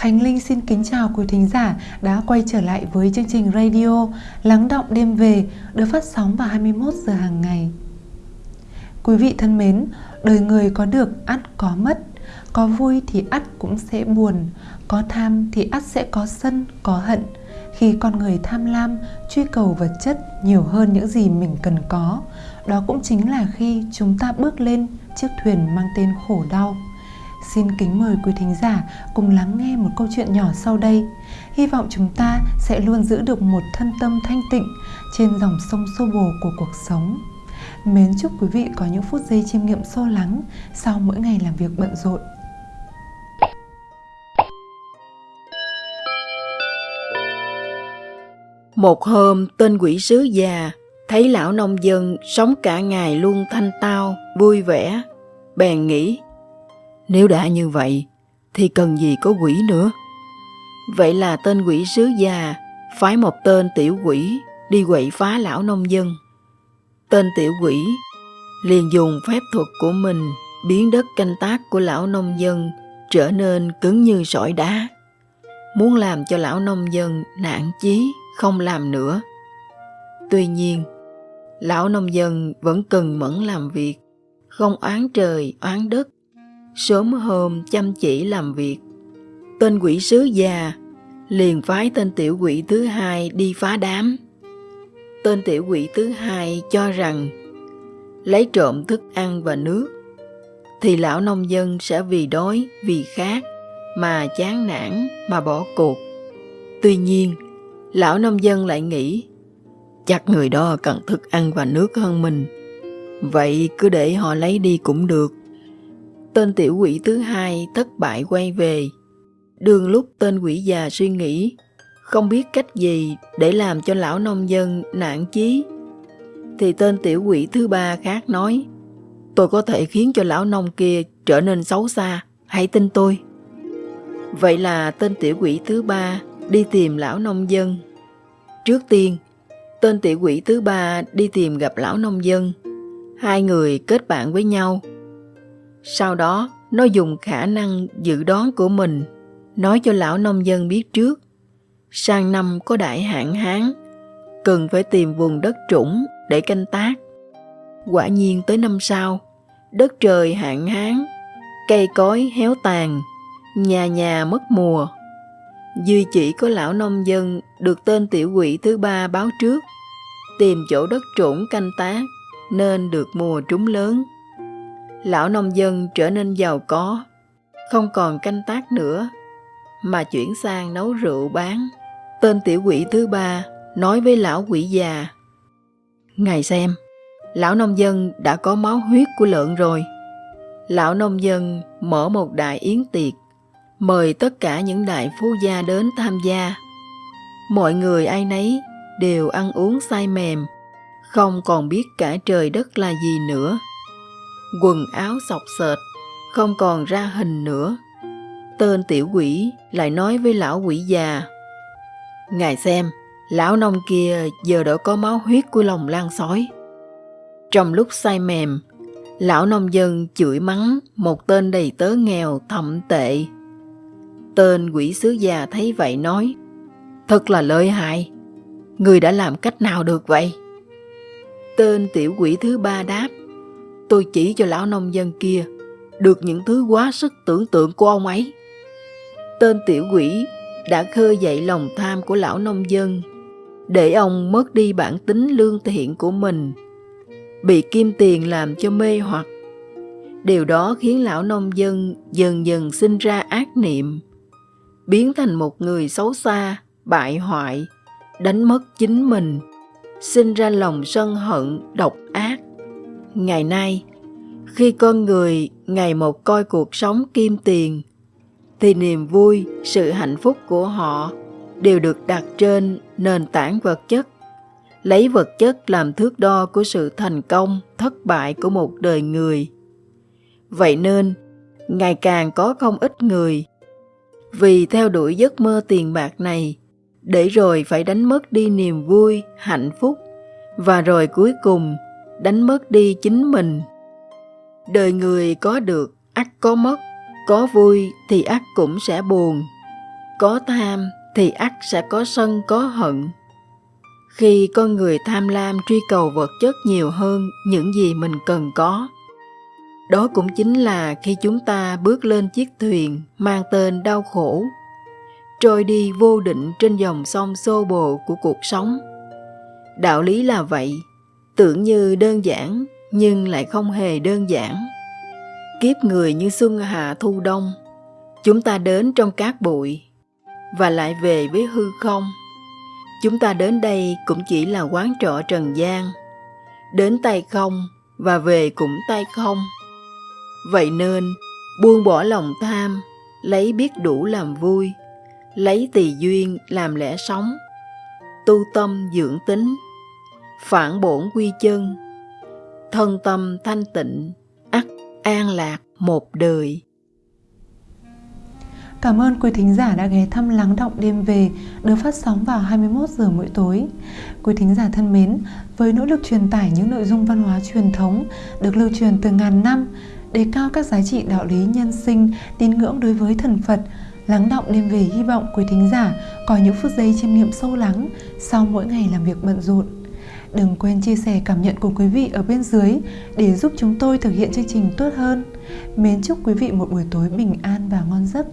Khánh Linh xin kính chào quý thính giả đã quay trở lại với chương trình radio Lắng động đêm về được phát sóng vào 21 giờ hàng ngày. Quý vị thân mến, đời người có được ắt có mất, có vui thì ắt cũng sẽ buồn, có tham thì ắt sẽ có sân, có hận. Khi con người tham lam, truy cầu vật chất nhiều hơn những gì mình cần có, đó cũng chính là khi chúng ta bước lên chiếc thuyền mang tên khổ đau. Xin kính mời quý thính giả cùng lắng nghe một câu chuyện nhỏ sau đây. Hy vọng chúng ta sẽ luôn giữ được một thân tâm thanh tịnh trên dòng sông xô bồ của cuộc sống. Mến chúc quý vị có những phút giây chiêm nghiệm sâu lắng sau mỗi ngày làm việc bận rộn. Một hôm, tên quỷ sứ già thấy lão nông dân sống cả ngày luôn thanh tao, vui vẻ. Bèn nghĩ, nếu đã như vậy, thì cần gì có quỷ nữa. Vậy là tên quỷ sứ già phái một tên tiểu quỷ đi quậy phá lão nông dân. Tên tiểu quỷ liền dùng phép thuật của mình biến đất canh tác của lão nông dân trở nên cứng như sỏi đá. Muốn làm cho lão nông dân nản chí không làm nữa. Tuy nhiên, lão nông dân vẫn cần mẫn làm việc, không oán trời, oán đất. Sớm hôm chăm chỉ làm việc. Tên quỷ sứ già liền phái tên tiểu quỷ thứ hai đi phá đám. Tên tiểu quỷ thứ hai cho rằng lấy trộm thức ăn và nước thì lão nông dân sẽ vì đói, vì khát mà chán nản mà bỏ cuộc. Tuy nhiên, lão nông dân lại nghĩ chắc người đó cần thức ăn và nước hơn mình. Vậy cứ để họ lấy đi cũng được. Tên tiểu quỷ thứ hai thất bại quay về. Đường lúc tên quỷ già suy nghĩ, không biết cách gì để làm cho lão nông dân nản chí. Thì tên tiểu quỷ thứ ba khác nói, tôi có thể khiến cho lão nông kia trở nên xấu xa, hãy tin tôi. Vậy là tên tiểu quỷ thứ ba đi tìm lão nông dân. Trước tiên, tên tiểu quỷ thứ ba đi tìm gặp lão nông dân. Hai người kết bạn với nhau. Sau đó, nó dùng khả năng dự đoán của mình nói cho lão nông dân biết trước. Sang năm có đại hạn hán, cần phải tìm vùng đất trũng để canh tác. Quả nhiên tới năm sau, đất trời hạn hán, cây cối héo tàn, nhà nhà mất mùa. Duy chỉ có lão nông dân được tên tiểu quỷ thứ ba báo trước, tìm chỗ đất trũng canh tác nên được mùa trúng lớn. Lão nông dân trở nên giàu có, không còn canh tác nữa, mà chuyển sang nấu rượu bán. Tên tiểu quỷ thứ ba nói với lão quỷ già, Ngài xem, lão nông dân đã có máu huyết của lợn rồi. Lão nông dân mở một đại yến tiệc mời tất cả những đại phú gia đến tham gia. Mọi người ai nấy đều ăn uống say mềm, không còn biết cả trời đất là gì nữa. Quần áo sọc sệt, không còn ra hình nữa. Tên tiểu quỷ lại nói với lão quỷ già. Ngài xem, lão nông kia giờ đã có máu huyết của lòng lan sói. Trong lúc say mềm, lão nông dân chửi mắng một tên đầy tớ nghèo thậm tệ Tên quỷ sứ già thấy vậy nói, thật là lợi hại, người đã làm cách nào được vậy? Tên tiểu quỷ thứ ba đáp, tôi chỉ cho lão nông dân kia được những thứ quá sức tưởng tượng của ông ấy. Tên tiểu quỷ đã khơi dậy lòng tham của lão nông dân, để ông mất đi bản tính lương thiện của mình, bị kim tiền làm cho mê hoặc. Điều đó khiến lão nông dân dần dần sinh ra ác niệm, biến thành một người xấu xa, bại hoại, đánh mất chính mình, sinh ra lòng sân hận, độc ác. Ngày nay, khi con người ngày một coi cuộc sống kim tiền, thì niềm vui, sự hạnh phúc của họ đều được đặt trên nền tảng vật chất, lấy vật chất làm thước đo của sự thành công, thất bại của một đời người. Vậy nên, ngày càng có không ít người vì theo đuổi giấc mơ tiền bạc này, để rồi phải đánh mất đi niềm vui, hạnh phúc, và rồi cuối cùng đánh mất đi chính mình. Đời người có được, ắt có mất, có vui thì ắt cũng sẽ buồn. có tham thì ắt sẽ có sân có hận khi con người tham lam truy cầu vật chất nhiều hơn những gì mình cần có đó cũng chính là khi chúng ta bước lên chiếc thuyền mang tên đau khổ trôi đi vô định trên dòng sông xô bồ của cuộc sống đạo lý là vậy tưởng như đơn giản nhưng lại không hề đơn giản. Kiếp người như xuân hạ thu đông, chúng ta đến trong cát bụi và lại về với hư không. Chúng ta đến đây cũng chỉ là quán trọ trần gian, đến tay không và về cũng tay không. Vậy nên, buông bỏ lòng tham, lấy biết đủ làm vui, lấy tỳ duyên làm lẽ sống, tu tâm dưỡng tính, phản bổn quy chân thân tâm thanh tịnh ắt an lạc một đời Cảm ơn quý thính giả đã ghé thăm Lắng Động Đêm Về được phát sóng vào 21 giờ mỗi tối. Quý thính giả thân mến, với nỗ lực truyền tải những nội dung văn hóa truyền thống được lưu truyền từ ngàn năm, đề cao các giá trị đạo lý nhân sinh, tín ngưỡng đối với thần Phật, Lắng Động Đêm Về hy vọng quý thính giả có những phút giây chiêm nghiệm sâu lắng sau mỗi ngày làm việc bận rộn. Đừng quên chia sẻ cảm nhận của quý vị ở bên dưới để giúp chúng tôi thực hiện chương trình tốt hơn. Mến chúc quý vị một buổi tối bình an và ngon giấc.